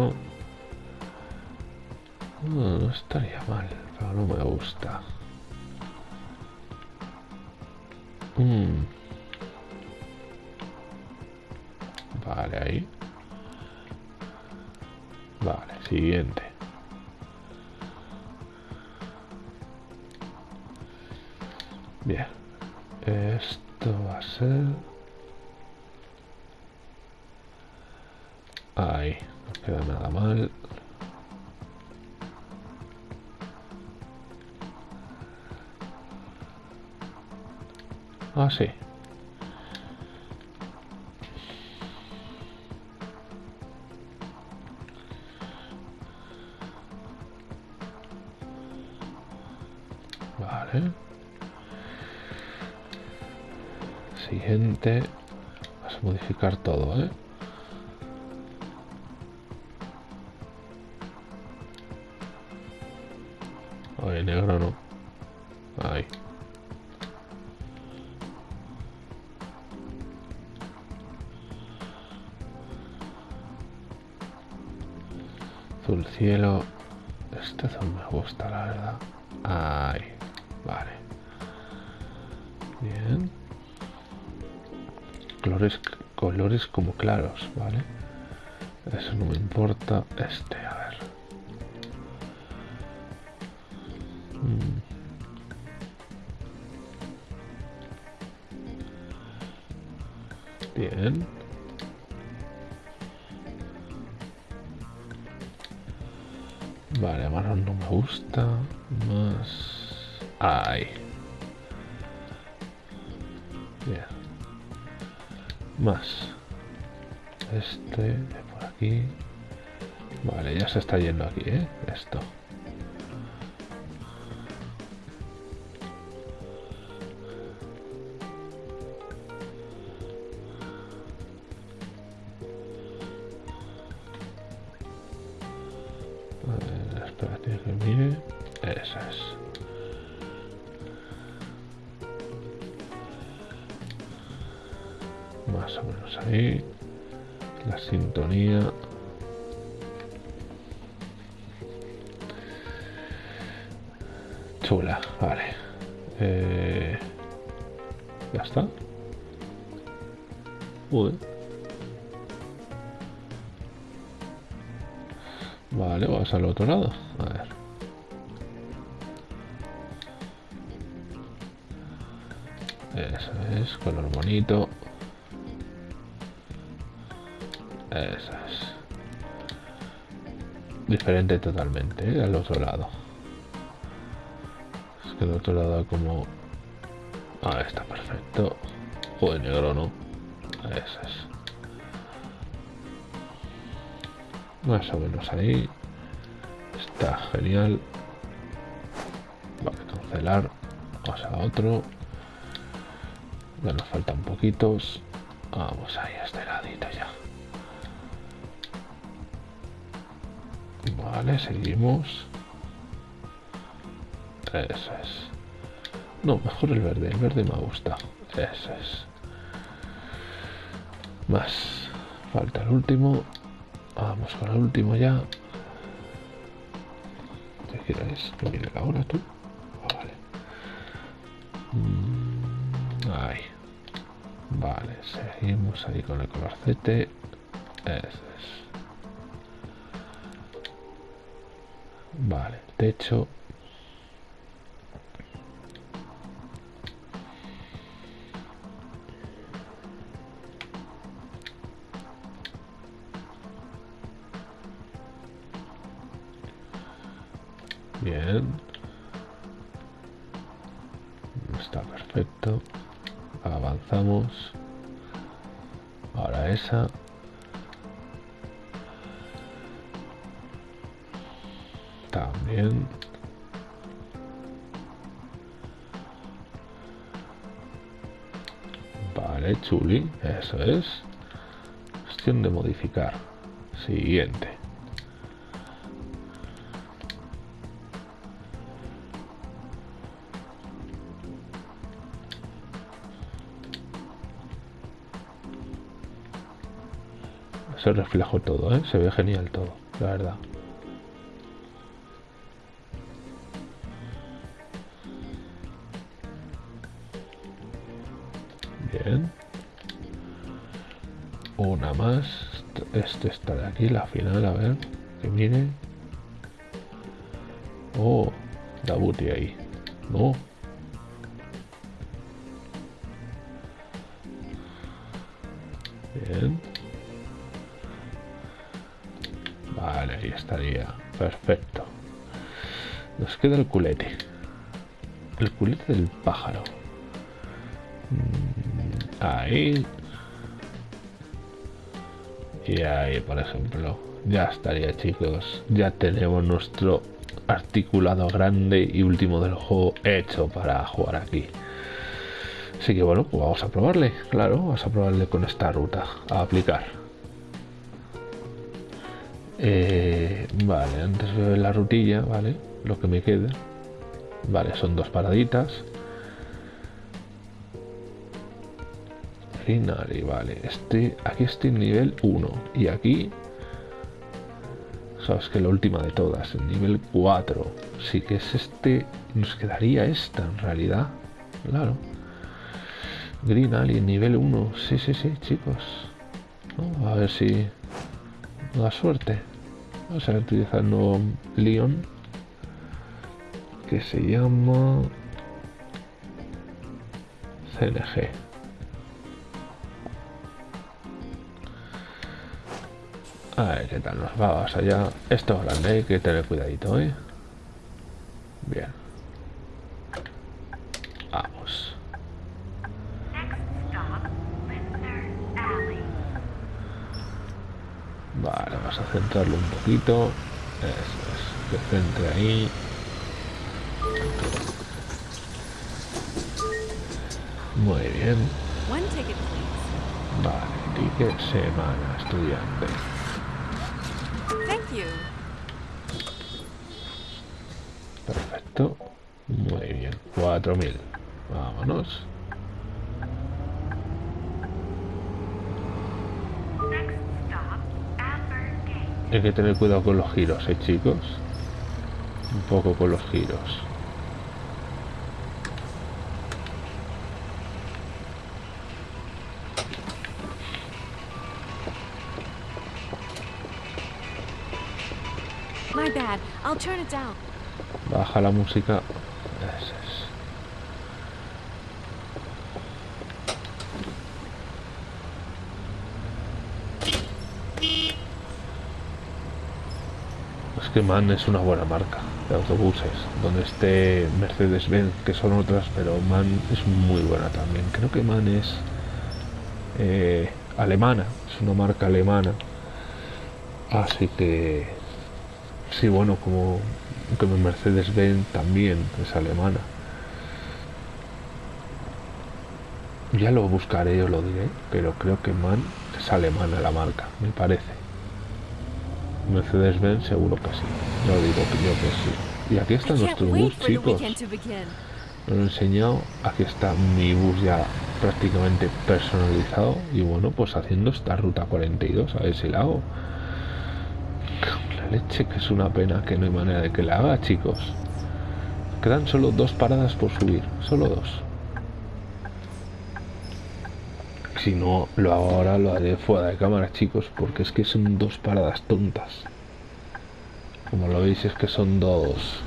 Ah, sí. Vale. Siguiente. Vas a modificar todo, ¿eh? Oye, negro no. Importa. Este, a ver. Mm. Bien. Vale, marrón no me gusta. Más. Ahí. Ya se está yendo aquí, ¿eh? Esto. Eso es, color bonito. Eso es. Diferente totalmente, ¿eh? al otro lado. Es que el otro lado como... Ah, está perfecto. Joder, negro, ¿no? Eso es. Más o menos ahí. Está genial. Vale, cancelar. Vamos a otro. Ya nos faltan poquitos. Vamos ahí a este ladito ya. Vale, seguimos. Eso es. No, mejor el verde. El verde me gusta. Eso es. Más. Falta el último. Vamos con el último ya. ¿Qué quieres? Que mire la hora tú. Seguimos ahí con el colorcete. Eso es. Vale, techo. Eso es. Cuestión de modificar. Siguiente. Se reflejo todo, ¿eh? Se ve genial todo, la verdad. Bien. Una más. Este está de aquí, la final, a ver. Que mire. Oh, da booty ahí. No. Bien. Vale, ahí estaría. Perfecto. Nos queda el culete. El culete del pájaro. Mm, Ahí. Y ahí, por ejemplo. Ya estaría, chicos. Ya tenemos nuestro articulado grande y último del juego hecho para jugar aquí. Así que bueno, pues vamos a probarle. Claro, vamos a probarle con esta ruta. A aplicar. Eh, vale, antes veo la rutilla, vale, lo que me queda. Vale, son dos paraditas. Finale, vale. Este, aquí estoy en nivel 1. Y aquí. Sabes que la última de todas, el nivel 4. Sí que es este. Nos quedaría esta en realidad. Claro. Green Alien, nivel 1. Sí, sí, sí, chicos. A ver si la suerte. Vamos a el nuevo Leon. Que se llama... CLG. A ver qué tal nos va. Vamos allá. Esto es grande, hay que tener cuidadito, ¿eh? Bien. Vamos. Vale, vamos a centrarlo un poquito. Eso es. Que centre ahí. Muy bien. Vale, ticket semana, estudiante. Muy bien. 4000. Vámonos. Hay que tener cuidado con los giros, ¿eh, chicos? Un poco con los giros. My bad. I'll turn it down. Baja la música. Es que MAN es una buena marca de autobuses. Donde esté Mercedes-Benz, que son otras, pero MAN es muy buena también. Creo que MAN es eh, alemana, es una marca alemana. Así que, sí, bueno, como que Mercedes-Benz también es alemana. Ya lo buscaré, os lo diré, pero creo que MAN es alemana la marca, me parece. Mercedes-Benz seguro que sí. Yo digo que yo que sí. Y aquí está nuestro bus, chicos. lo he enseñado. Aquí está mi bus ya prácticamente personalizado. Y bueno, pues haciendo esta ruta 42. A ver si la hago. Leche que es una pena que no hay manera de que la haga, chicos. Quedan solo dos paradas por subir. Solo dos. Si no lo hago ahora, lo haré fuera de cámara, chicos. Porque es que son dos paradas tontas. Como lo veis, es que son dos.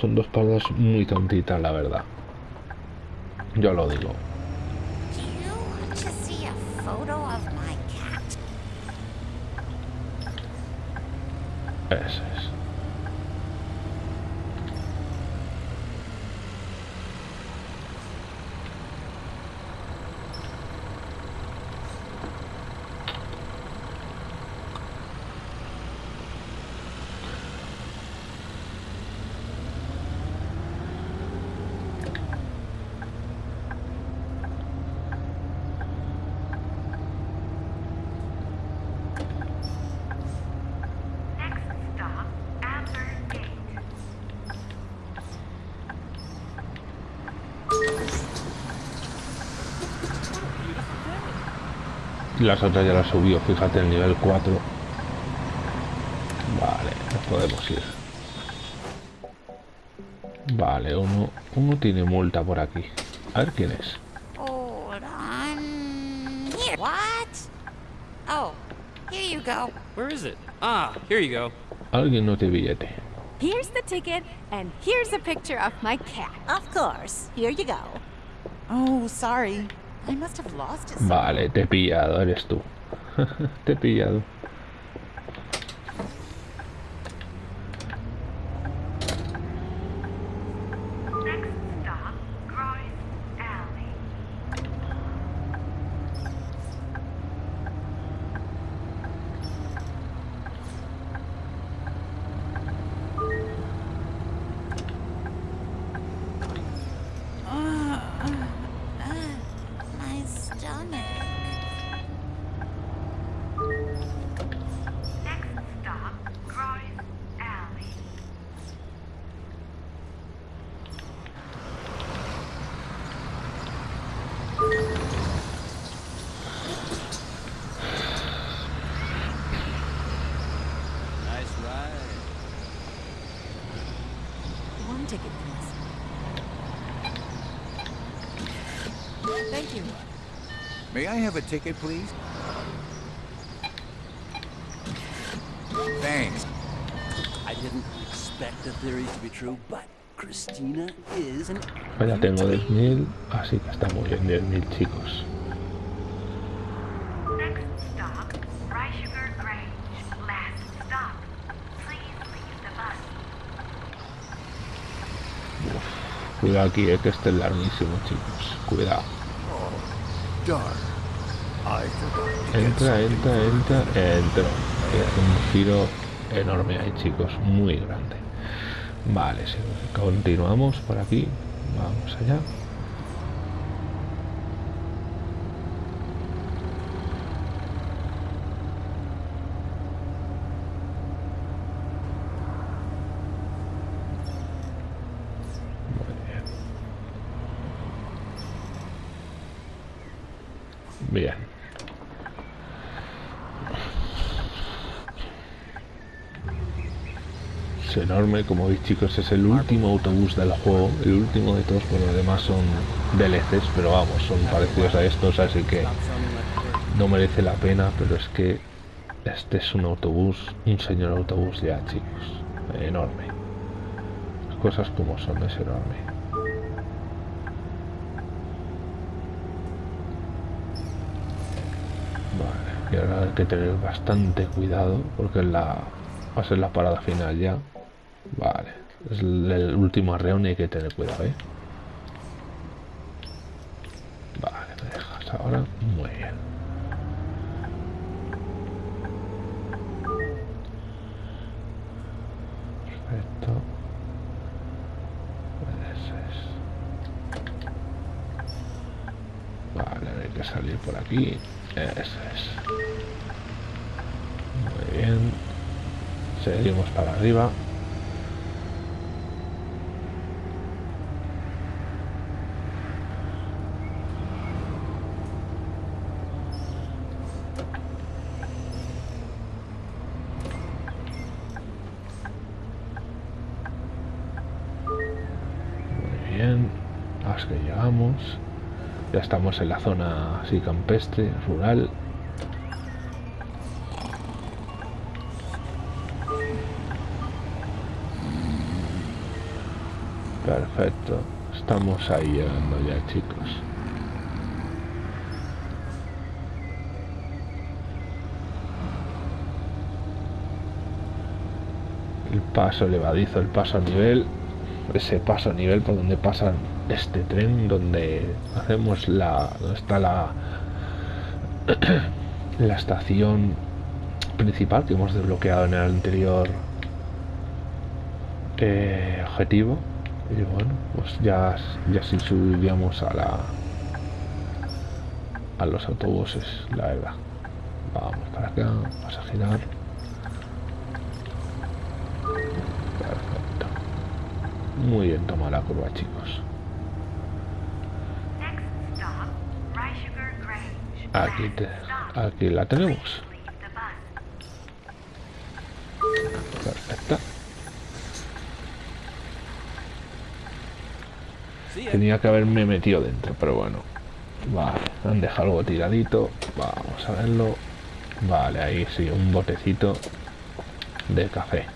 Son dos paradas muy tontitas, la verdad. Yo lo digo. Photo of my cat? Eso es. Las otras ya las subió, fíjate, el nivel 4. Vale, nos podemos ir. Vale, uno, uno tiene multa por aquí. A ver quién es. Hold on. Here. What? Oh, here you go. Where is it? Ah, here you go. Alguien no tiene billete. Here's the ticket, and here's a picture of my cat. Of course. Here you go. Oh, sorry. Vale, te he pillado, eres tú. te he pillado. Next stop, Groyce Alley. My stomach. Next stop, Groyce Alley. Nice ride. One ticket, please. Thank you. May I have a ticket, please? Thanks. I didn't expect the theories to be true, but Christina is an Ya tengo 10.000, así que estamos en 10.000 chicos. Cuidado aquí, eh, que este es larguísimo, chicos. Cuidado. Darn. Entra, entra, entra, entra. Hace un giro enorme ahí, chicos. Muy grande. Vale, continuamos por aquí. Vamos allá. Muy bien. Bien. Como veis chicos, es el último autobús del juego, el último de todos, bueno, además son DLCs, pero vamos, son parecidos a estos, así que no merece la pena, pero es que este es un autobús, un señor autobús ya, chicos. Enorme. Cosas como son, es enorme. Y ahora hay que tener bastante cuidado porque la, va a ser la parada final ya. Vale, es el, último arreón y hay que tener cuidado, ¿eh? Vale, me dejas ahora. Muy bien. Perfecto. Vale, hay que salir por aquí. Eso es. Muy bien. Seguimos para arriba. Muy bien. Hasta que llegamos. Ya en la zona así campestre, rural. Perfecto. Estamos ahí llegando ya, chicos. El paso elevadizo, el paso a nivel. Ese paso a nivel por donde pasan este tren, donde hacemos la. donde está la. la estación principal que hemos desbloqueado en el anterior eh, objetivo y bueno pues ya ya sí subiríamos a la a los autobuses la verdad vamos para acá vamos a girar muy bien toma la curva chicos. Aquí te, aquí la tenemos. Perfecto. Tenía que haberme metido dentro pero bueno. Vale han dejado algo tiradito. Vamos a verlo. Vale ahí sí un botecito de café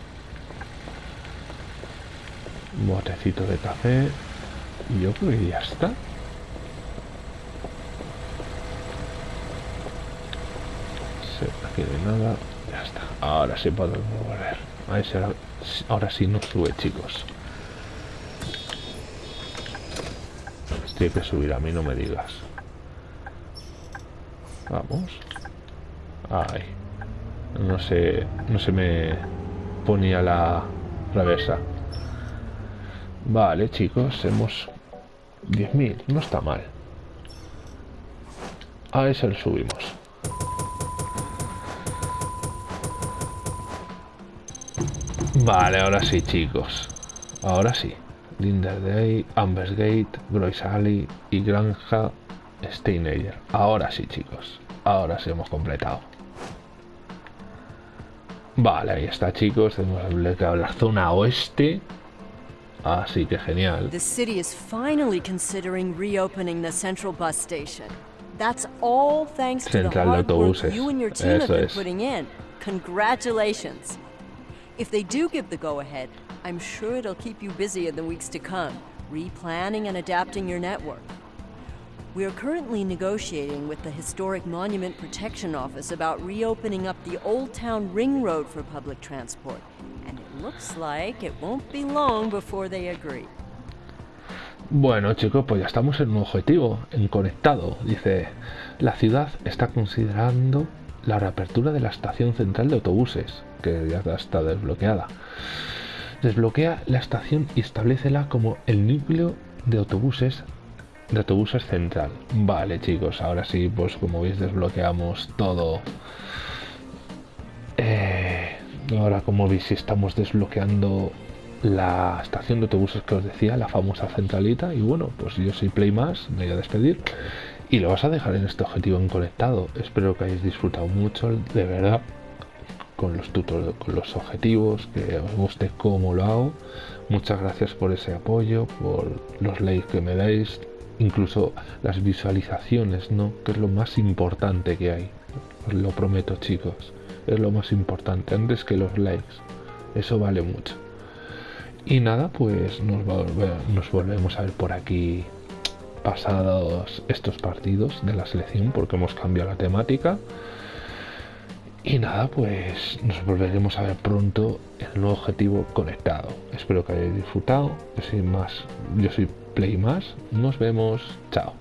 botecito de café y yo creo que ya está aquí no hay nada ya está ahora sí podemos volver Ahí sí, ahora, sí nos sube chicos Tiene que subir a mí, no me digas. Vamos. Ay. No sé. No se me ponía la reversa. Vale, chicos, hemos 10.000. No está mal. A ese lo subimos. Vale, ahora sí, chicos. Ahora sí. Linderday, Ambersgate, Groys Alley y Granja Steinager. Ahora sí, chicos. Ahora sí hemos completado. Vale, ahí está, chicos. Desbloqueado la zona oeste. Ah, Así que genial. The city is finally considering reopening the central bus station. That's all thanks to the hard work you and your team have been putting in. Congratulations. If they do give the go-ahead, I'm sure it'll keep you busy in the weeks to come, replanning and adapting your network. We are currently negotiating with the Historic Monument Protection Office about reopening up the Old Town Ring Road for public transport, looks like it won't be long before they agree. Bueno, chicos, pues ya estamos en un objetivo, en conectado. Dice, la ciudad está considerando la reapertura de la estación central de autobuses, que ya está desbloqueada. Desbloquea la estación y establecela como el núcleo de autobuses de autobuses central. Vale, chicos, ahora sí, pues como veis desbloqueamos todo. Eh, ahora como veis estamos desbloqueando la estación de autobuses que os decía, la famosa centralita. Y bueno, pues yo soy Play Más, me voy a despedir. Y lo vas a dejar en este objetivo en conectado. Espero que hayáis disfrutado mucho, de verdad, con los tutoriales, con los objetivos, que os guste cómo lo hago. Muchas gracias por ese apoyo, por los likes que me dais. incluso las visualizaciones, ¿no? Que es lo más importante que hay. Os lo prometo, chicos. Es lo más importante, antes que los likes. Eso vale mucho. Y nada, pues nos, nos volvemos a ver por aquí pasados estos partidos de la selección porque hemos cambiado la temática. Y nada, pues nos volveremos a ver pronto el nuevo objetivo conectado. Espero que hayáis disfrutado. Yo más, yo soy Play Más. Nos vemos. Chao.